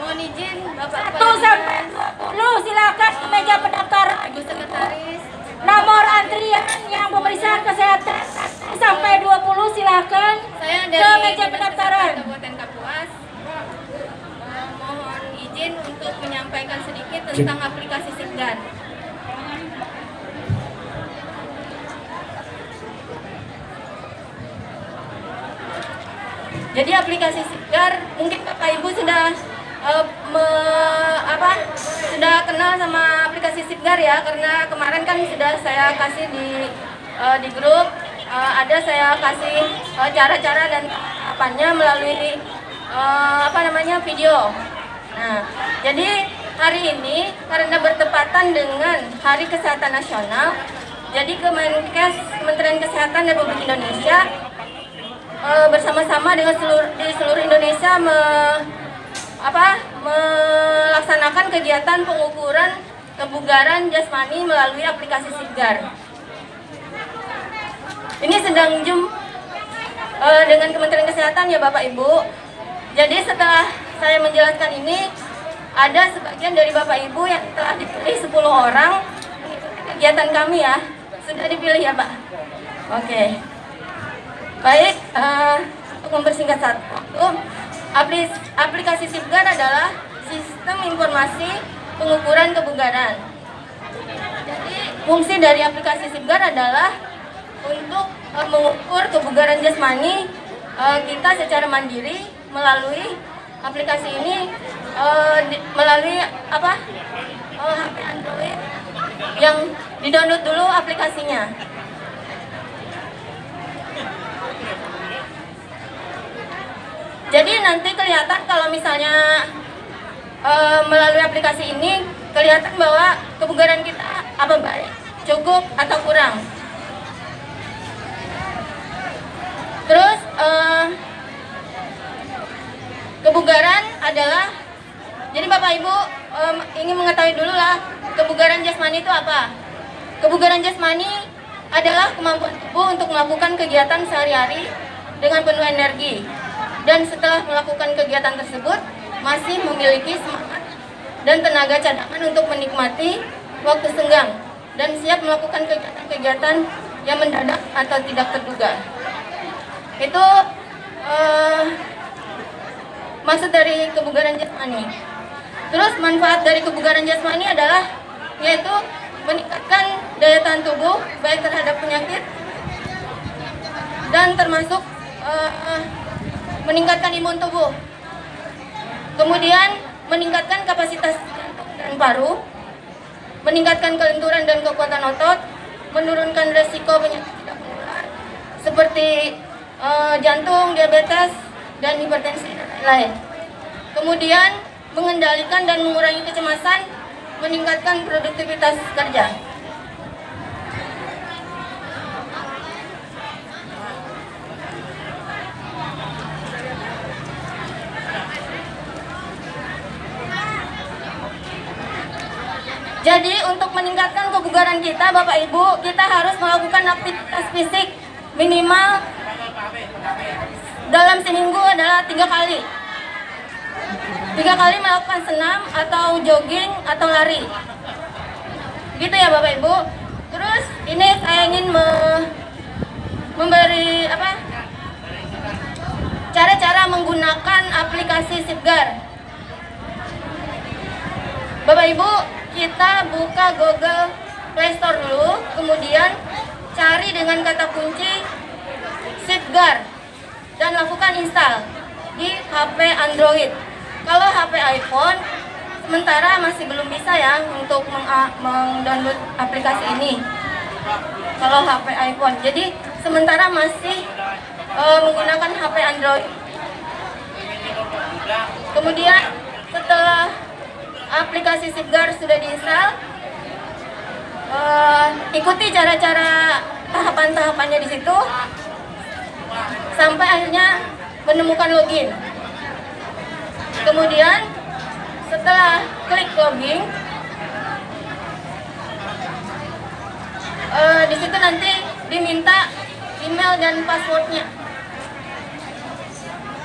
Mohon izin Bapak Satu sampai lu silakan ke meja pendaftaran. Ibu Sekretaris, Nomor antrian yang pemeriksaan kesehatan sampai 20 silakan saya ke dari meja Dinas pendaftaran. Kabupaten Kapuas. Mohon izin untuk menyampaikan sedikit tentang aplikasi Sigdan. Jadi aplikasi Sigar mungkin Bapak Ibu sudah eh, me- apa sudah kenal sama aplikasi Sigar ya karena kemarin kan sudah saya kasih di eh, di grup eh, ada saya kasih cara-cara dan apanya melalui eh, apa namanya video. Nah, jadi hari ini karena bertepatan dengan Hari Kesehatan Nasional, jadi Kemenkes Kementerian Kesehatan Republik Indonesia eh, bersama-sama dengan seluruh di seluruh Indonesia me, apa melaksanakan kegiatan pengukuran kebugaran jasmani melalui aplikasi Sigar. Ini sedang jum eh, dengan Kementerian Kesehatan ya Bapak Ibu. Jadi setelah saya menjelaskan ini ada sebagian dari Bapak Ibu yang telah dipilih 10 orang kegiatan kami ya. Sudah dipilih ya Pak? Oke. Baik, eh, untuk mempersingkat satu aplis- aplikasi Sipgar adalah sistem informasi pengukuran kebugaran. Jadi fungsi dari aplikasi Sipgar adalah untuk eh, mengukur kebugaran jasmani eh, kita secara mandiri melalui aplikasi ini eh, di- melalui apa eh, HP Android yang di-download dulu aplikasinya. Jadi nanti kelihatan kalau misalnya eh, melalui aplikasi ini kelihatan bahwa kebugaran kita apa baik, cukup atau kurang. Terus eh, kebugaran adalah jadi Bapak Ibu em, ingin mengetahui dulu lah kebugaran jasmani itu apa? Kebugaran jasmani adalah kemampuan tubuh untuk melakukan kegiatan sehari-hari dengan penuh energi dan setelah melakukan kegiatan tersebut masih memiliki semangat dan tenaga cadangan untuk menikmati waktu senggang dan siap melakukan kegiatan-kegiatan yang mendadak atau tidak terduga. Itu eh, maksud dari kebugaran jasmani. Terus manfaat dari kebugaran jasmani adalah yaitu meningkatkan daya tahan tubuh baik terhadap penyakit dan termasuk eh, meningkatkan imun tubuh. Kemudian meningkatkan kapasitas dan paru, meningkatkan kelenturan dan kekuatan otot, menurunkan resiko penyakit tidak menular seperti eh, jantung, diabetes, dan hipertensi lain-lain. Kemudian mengendalikan dan mengurangi kecemasan, meningkatkan produktivitas kerja. Jadi untuk meningkatkan kebugaran kita, Bapak Ibu, kita harus melakukan aktivitas fisik minimal dalam seminggu adalah tiga kali. Tiga kali melakukan senam atau jogging atau lari. Gitu ya Bapak Ibu. Terus ini saya ingin me- memberi apa? Cara-cara menggunakan aplikasi Sipgar. Bapak Ibu, kita buka Google Play Store dulu, kemudian cari dengan kata kunci Sipgar dan lakukan install di HP Android. Kalau HP iPhone, sementara masih belum bisa ya untuk meng- meng-download aplikasi ini. Kalau HP iPhone, jadi sementara masih eh, menggunakan HP Android. Kemudian setelah aplikasi Sipgar sudah diinstal, eh, ikuti cara-cara tahapan-tahapannya di situ sampai akhirnya menemukan login. Kemudian setelah klik login, eh, di situ nanti diminta email dan passwordnya.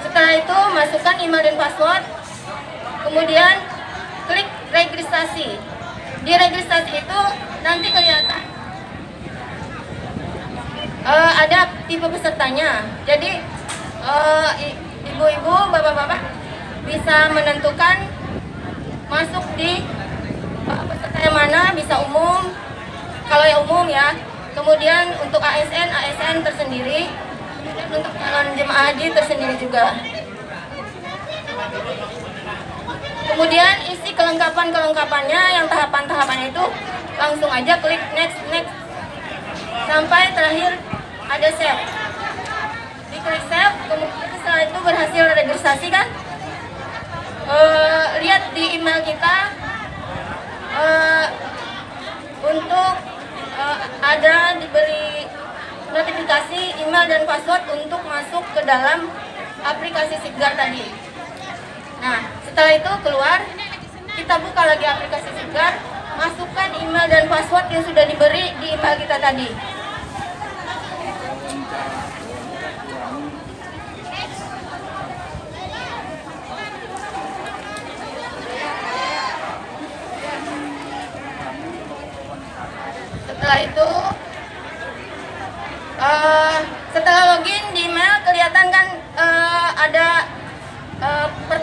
Setelah itu masukkan email dan password, kemudian registrasi. Di registrasi itu nanti kelihatan eh, ada tipe pesertanya. Jadi eh, ibu-ibu, bapak-bapak bisa menentukan masuk di eh, peserta yang mana, bisa umum. Kalau yang umum ya. Kemudian untuk ASN, ASN tersendiri. Kemudian untuk calon jemaah haji tersendiri juga. Kemudian isi kelengkapan-kelengkapannya yang tahapan-tahapannya itu langsung aja klik next next sampai terakhir ada save. Diklik save, kemudian setelah itu berhasil registrasi kan? Eh, lihat di email kita eh, untuk eh, ada diberi notifikasi email dan password untuk masuk ke dalam aplikasi Siggar tadi. Nah, setelah itu keluar, kita buka lagi aplikasi Siggar, masukkan email dan password yang sudah diberi di email kita tadi. Setelah itu,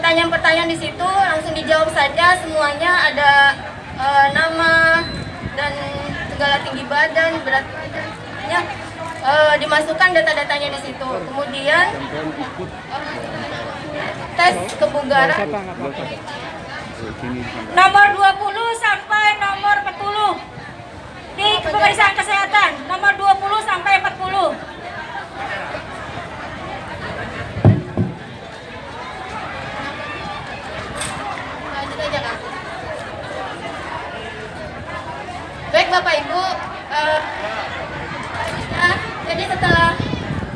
pertanyaan-pertanyaan di situ langsung dijawab saja. Semuanya ada eh, nama dan segala tinggi badan berat badan semuanya eh, dimasukkan data-datanya di situ. Kemudian tes kebugaran. Nomor 20 sampai nomor 40 di pemeriksaan kesehatan. Nomor 20 sampai 40. Lanjut aja kak. Baik bapak ibu, eh, nah, jadi setelah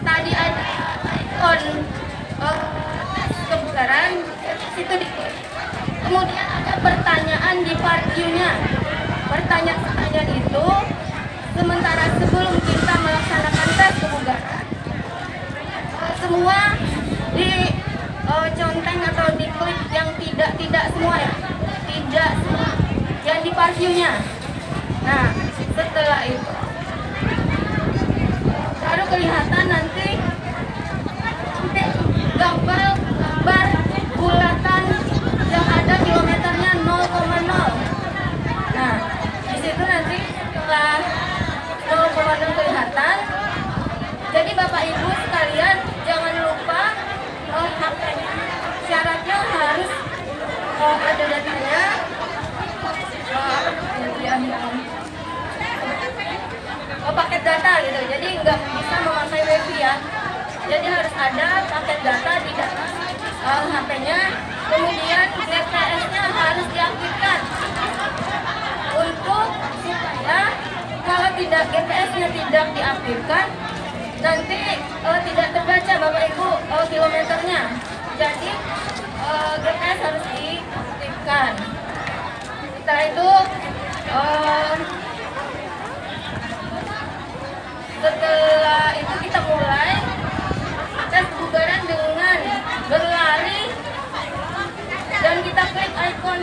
tadi ada ikon eh, tes kebugaran, situ di kemudian ada pertanyaan di part. Pertanyaan-pertanyaan itu sementara sebelum kita melaksanakan tes kebugaran, eh, semua di eh, conteng atau di klik yang tidak tidak semua ya? Tidak semua. Yang di parviewnya nah setelah itu. Baru kelihatan nanti gambar bulatan yang ada kilometernya 0,0 nah di situ nanti setelah 0,0 kelihatan. Jadi Bapak Ibu sekalian jangan lupa oh, syaratnya harus oh, ada datanya oh, paket data gitu. Jadi nggak bisa memakai wifi ya. Jadi harus ada paket data di dalam oh, HP-nya kemudian GPS-nya harus diaktifkan untuk supaya kalau tidak GPS-nya tidak diaktifkan nanti eh, tidak terbaca Bapak Ibu eh, kilometernya. Jadi eh, GPS harus diaktifkan. Setelah itu eh, setelah itu kita mulai tes bubaran dengan berlari dan kita klik ikon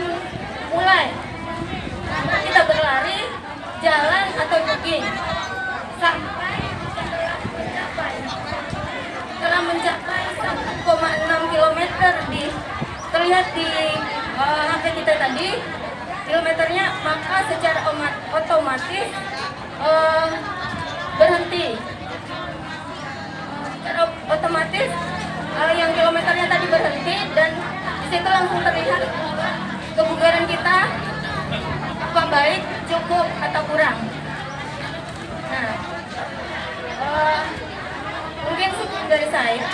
mulai. Karena kita berlari, jalan sampai mencapai telah mencapai 1,6 km di terlihat di eh, HP kita tadi. Kilometernya maka secara oma- otomatis eh, berhenti. Secara otomatis eh, yang kilometernya tadi berhenti dan di situ langsung terlihat kebugaran kita apa baik, cukup atau kurang. Nah, eh, mungkin sekian dari saya.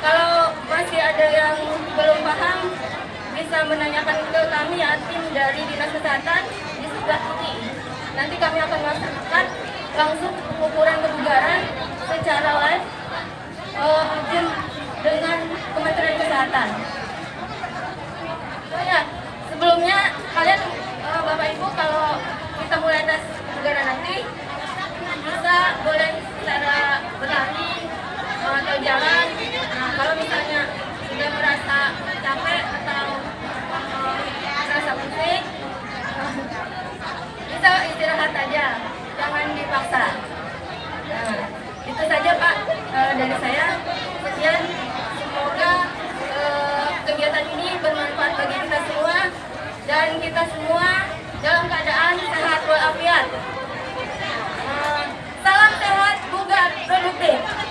Kalau masih ada yang belum paham, bisa menanyakan ke kami ya tim dari dinas kesehatan di sebelah ini. Nanti kami akan melaksanakan langsung pengukuran kebugaran secara live Zoom dengan Kementerian Kesehatan. Oh ya, sebelumnya kalian eh, Bapak Ibu kalau Eh, dari saya sekian semoga uh, kegiatan ini bermanfaat bagi kita semua dan kita semua dalam keadaan sehat walafiat. Uh, salam sehat, bugar, produktif.